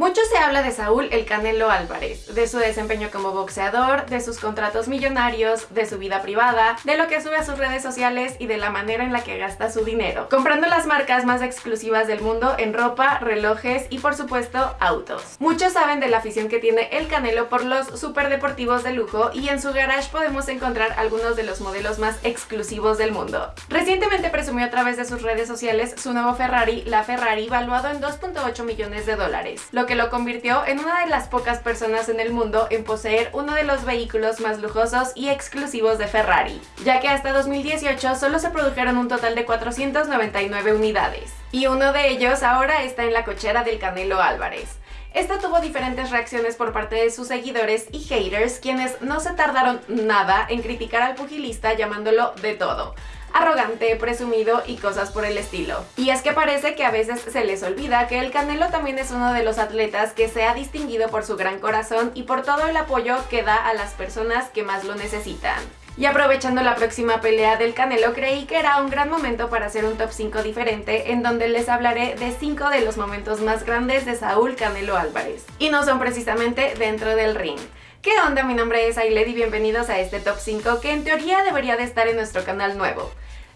Mucho se habla de Saúl el Canelo Álvarez, de su desempeño como boxeador, de sus contratos millonarios, de su vida privada, de lo que sube a sus redes sociales y de la manera en la que gasta su dinero, comprando las marcas más exclusivas del mundo en ropa, relojes y por supuesto autos. Muchos saben de la afición que tiene el Canelo por los superdeportivos de lujo y en su garage podemos encontrar algunos de los modelos más exclusivos del mundo. Recientemente presumió a través de sus redes sociales su nuevo Ferrari, la Ferrari, valuado en 2.8 millones de dólares, lo que lo convirtió en una de las pocas personas en el mundo en poseer uno de los vehículos más lujosos y exclusivos de Ferrari, ya que hasta 2018 solo se produjeron un total de 499 unidades, y uno de ellos ahora está en la cochera del Canelo Álvarez. Esta tuvo diferentes reacciones por parte de sus seguidores y haters, quienes no se tardaron nada en criticar al pugilista llamándolo de todo, arrogante, presumido y cosas por el estilo. Y es que parece que a veces se les olvida que el Canelo también es uno de los atletas que se ha distinguido por su gran corazón y por todo el apoyo que da a las personas que más lo necesitan. Y aprovechando la próxima pelea del Canelo, creí que era un gran momento para hacer un top 5 diferente en donde les hablaré de 5 de los momentos más grandes de Saúl Canelo Álvarez. Y no son precisamente dentro del ring. ¿Qué onda? Mi nombre es Ailed y bienvenidos a este top 5 que en teoría debería de estar en nuestro canal nuevo.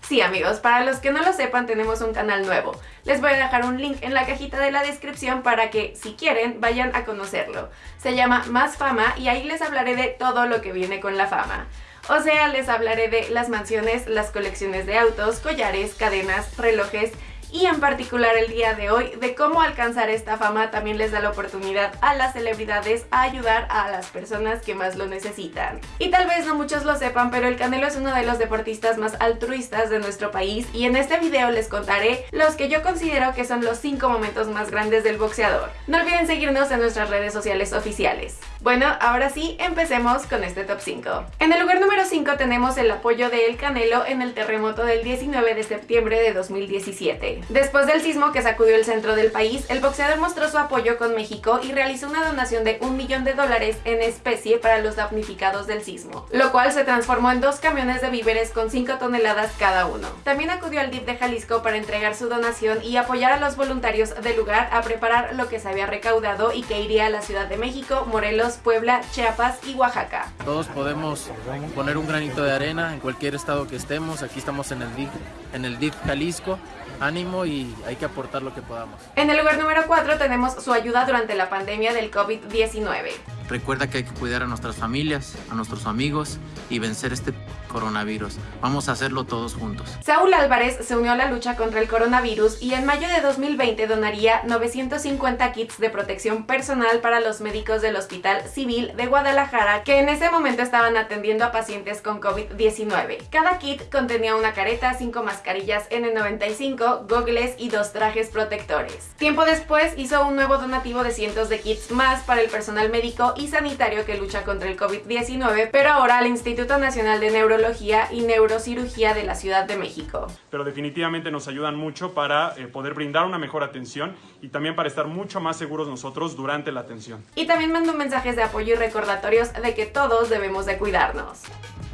Sí amigos, para los que no lo sepan tenemos un canal nuevo. Les voy a dejar un link en la cajita de la descripción para que, si quieren, vayan a conocerlo. Se llama Más Fama y ahí les hablaré de todo lo que viene con la fama. O sea, les hablaré de las mansiones, las colecciones de autos, collares, cadenas, relojes y en particular el día de hoy de cómo alcanzar esta fama también les da la oportunidad a las celebridades a ayudar a las personas que más lo necesitan. Y tal vez no muchos lo sepan, pero el Canelo es uno de los deportistas más altruistas de nuestro país y en este video les contaré los que yo considero que son los 5 momentos más grandes del boxeador. No olviden seguirnos en nuestras redes sociales oficiales. Bueno, ahora sí, empecemos con este top 5. En el lugar número 5 tenemos el apoyo de El Canelo en el terremoto del 19 de septiembre de 2017. Después del sismo que sacudió el centro del país, el boxeador mostró su apoyo con México y realizó una donación de un millón de dólares en especie para los damnificados del sismo, lo cual se transformó en dos camiones de víveres con 5 toneladas cada uno. También acudió al DIF de Jalisco para entregar su donación y apoyar a los voluntarios del lugar a preparar lo que se había recaudado y que iría a la Ciudad de México, Morelos, Puebla, Chiapas y Oaxaca. Todos podemos poner un granito de arena en cualquier estado que estemos, aquí estamos en el DIF, en el DIF Jalisco ánimo y hay que aportar lo que podamos. En el lugar número 4 tenemos su ayuda durante la pandemia del COVID-19. Recuerda que hay que cuidar a nuestras familias, a nuestros amigos y vencer este coronavirus. Vamos a hacerlo todos juntos. Saúl Álvarez se unió a la lucha contra el coronavirus y en mayo de 2020 donaría 950 kits de protección personal para los médicos del Hospital Civil de Guadalajara que en ese momento estaban atendiendo a pacientes con COVID-19. Cada kit contenía una careta, 5 mascarillas N95, gogles y dos trajes protectores. Tiempo después hizo un nuevo donativo de cientos de kits más para el personal médico y sanitario que lucha contra el COVID-19, pero ahora al Instituto Nacional de Neurología y Neurocirugía de la Ciudad de México. Pero definitivamente nos ayudan mucho para eh, poder brindar una mejor atención y también para estar mucho más seguros nosotros durante la atención. Y también mando mensajes de apoyo y recordatorios de que todos debemos de cuidarnos.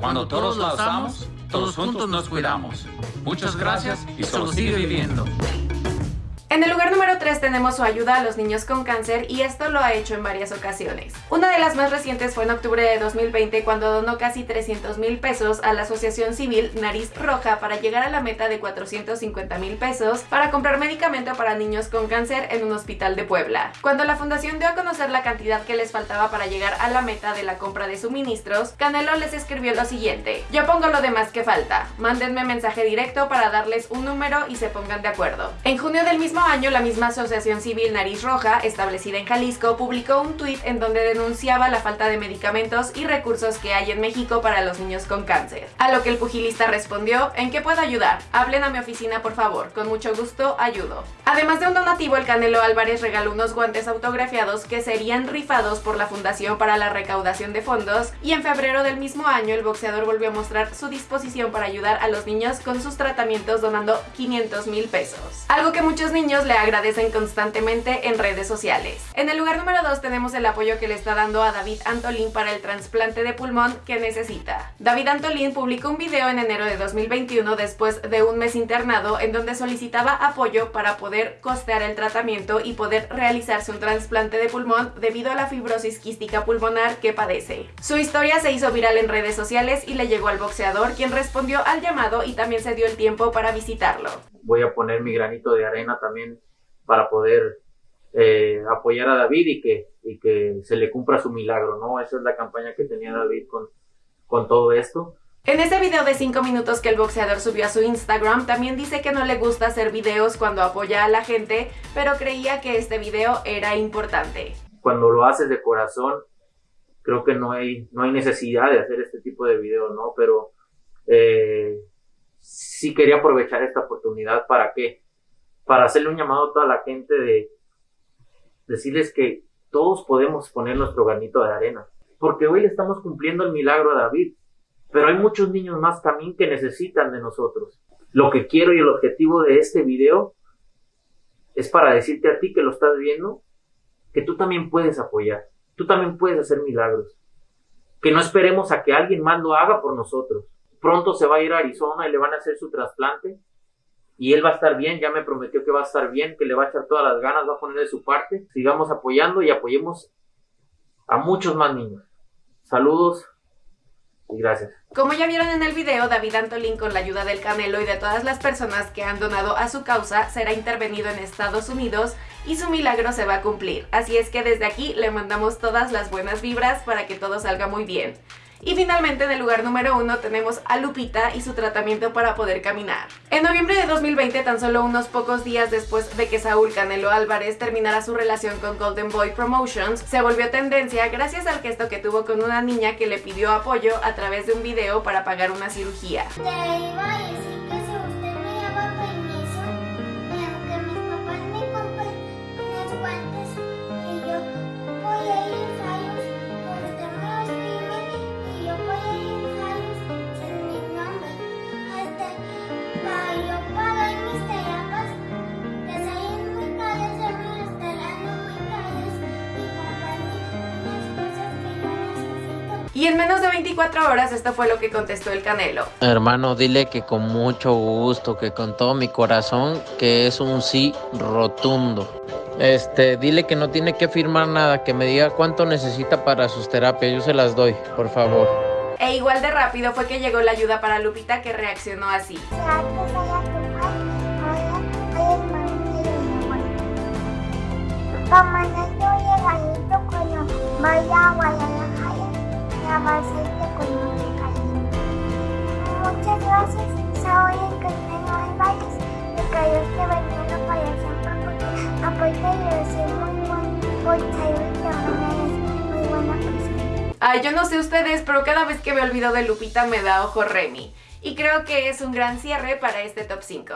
Cuando todos lo hacemos, todos juntos nos cuidamos. Muchas gracias y solo sigue viviendo. En el lugar número 3 tenemos su ayuda a los niños con cáncer y esto lo ha hecho en varias ocasiones. Una de las más recientes fue en octubre de 2020 cuando donó casi 300 mil pesos a la asociación civil Nariz Roja para llegar a la meta de 450 mil pesos para comprar medicamento para niños con cáncer en un hospital de Puebla. Cuando la fundación dio a conocer la cantidad que les faltaba para llegar a la meta de la compra de suministros, Canelo les escribió lo siguiente, yo pongo lo demás que falta, mándenme mensaje directo para darles un número y se pongan de acuerdo. En junio del mismo año, la misma Asociación Civil Nariz Roja, establecida en Jalisco, publicó un tuit en donde denunciaba la falta de medicamentos y recursos que hay en México para los niños con cáncer. A lo que el pugilista respondió, ¿en qué puedo ayudar? Hablen a mi oficina por favor, con mucho gusto ayudo. Además de un donativo, el Canelo Álvarez regaló unos guantes autografiados que serían rifados por la Fundación para la Recaudación de Fondos y en febrero del mismo año el boxeador volvió a mostrar su disposición para ayudar a los niños con sus tratamientos donando 500 mil pesos. Algo que muchos niños le agradecen constantemente en redes sociales. En el lugar número 2 tenemos el apoyo que le está dando a David Antolín para el trasplante de pulmón que necesita. David Antolín publicó un video en enero de 2021 después de un mes internado en donde solicitaba apoyo para poder costear el tratamiento y poder realizarse un trasplante de pulmón debido a la fibrosis quística pulmonar que padece. Su historia se hizo viral en redes sociales y le llegó al boxeador quien respondió al llamado y también se dio el tiempo para visitarlo. Voy a poner mi granito de arena también para poder eh, apoyar a David y que, y que se le cumpla su milagro, ¿no? Esa es la campaña que tenía David con, con todo esto. En ese video de 5 minutos que el boxeador subió a su Instagram, también dice que no le gusta hacer videos cuando apoya a la gente, pero creía que este video era importante. Cuando lo haces de corazón, creo que no hay, no hay necesidad de hacer este tipo de videos, ¿no? Pero eh, sí quería aprovechar esta oportunidad para qué? Para hacerle un llamado a toda la gente de decirles que todos podemos poner nuestro granito de arena. Porque hoy le estamos cumpliendo el milagro a David pero hay muchos niños más también que necesitan de nosotros. Lo que quiero y el objetivo de este video es para decirte a ti que lo estás viendo, que tú también puedes apoyar, tú también puedes hacer milagros. Que no esperemos a que alguien más lo haga por nosotros. Pronto se va a ir a Arizona y le van a hacer su trasplante y él va a estar bien, ya me prometió que va a estar bien, que le va a echar todas las ganas, va a poner de su parte. Sigamos apoyando y apoyemos a muchos más niños. Saludos y gracias. Como ya vieron en el video, David Antolín con la ayuda del Canelo y de todas las personas que han donado a su causa será intervenido en Estados Unidos y su milagro se va a cumplir. Así es que desde aquí le mandamos todas las buenas vibras para que todo salga muy bien. Y finalmente en el lugar número uno tenemos a Lupita y su tratamiento para poder caminar. En noviembre de 2020, tan solo unos pocos días después de que Saúl Canelo Álvarez terminara su relación con Golden Boy Promotions, se volvió tendencia gracias al gesto que tuvo con una niña que le pidió apoyo a través de un video para pagar una cirugía. Y en menos de 24 horas esto fue lo que contestó el Canelo. Hermano, dile que con mucho gusto, que con todo mi corazón, que es un sí rotundo. Este, dile que no tiene que firmar nada, que me diga cuánto necesita para sus terapias, yo se las doy, por favor. E igual de rápido fue que llegó la ayuda para Lupita que reaccionó así. Ay, yo no sé ustedes, pero cada vez que me olvido de Lupita me da ojo Remy. Y creo que es un gran cierre para este top 5.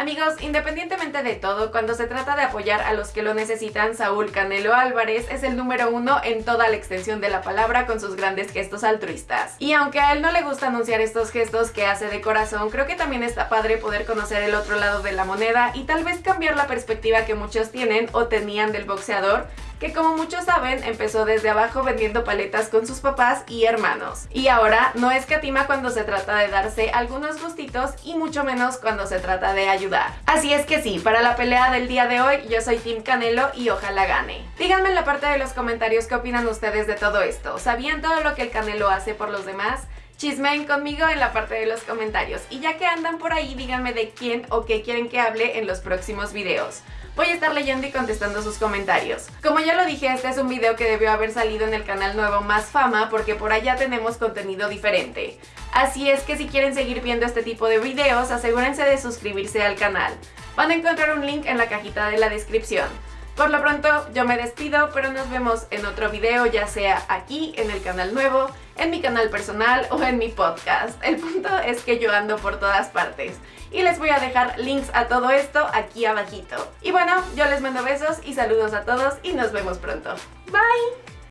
Amigos, independientemente de todo, cuando se trata de apoyar a los que lo necesitan, Saúl Canelo Álvarez es el número uno en toda la extensión de la palabra con sus grandes gestos altruistas. Y aunque a él no le gusta anunciar estos gestos que hace de corazón, creo que también está padre poder conocer el otro lado de la moneda y tal vez cambiar la perspectiva que muchos tienen o tenían del boxeador que como muchos saben empezó desde abajo vendiendo paletas con sus papás y hermanos. Y ahora no escatima cuando se trata de darse algunos gustitos y mucho menos cuando se trata de ayudar. Así es que sí, para la pelea del día de hoy yo soy Team Canelo y ojalá gane. Díganme en la parte de los comentarios qué opinan ustedes de todo esto. ¿Sabían todo lo que el Canelo hace por los demás? Chismeen conmigo en la parte de los comentarios. Y ya que andan por ahí, díganme de quién o qué quieren que hable en los próximos videos. Voy a estar leyendo y contestando sus comentarios. Como ya lo dije, este es un video que debió haber salido en el canal nuevo Más Fama porque por allá tenemos contenido diferente. Así es que si quieren seguir viendo este tipo de videos, asegúrense de suscribirse al canal. Van a encontrar un link en la cajita de la descripción. Por lo pronto yo me despido, pero nos vemos en otro video, ya sea aquí en el canal nuevo, en mi canal personal o en mi podcast. El punto es que yo ando por todas partes. Y les voy a dejar links a todo esto aquí abajito. Y bueno, yo les mando besos y saludos a todos y nos vemos pronto. Bye!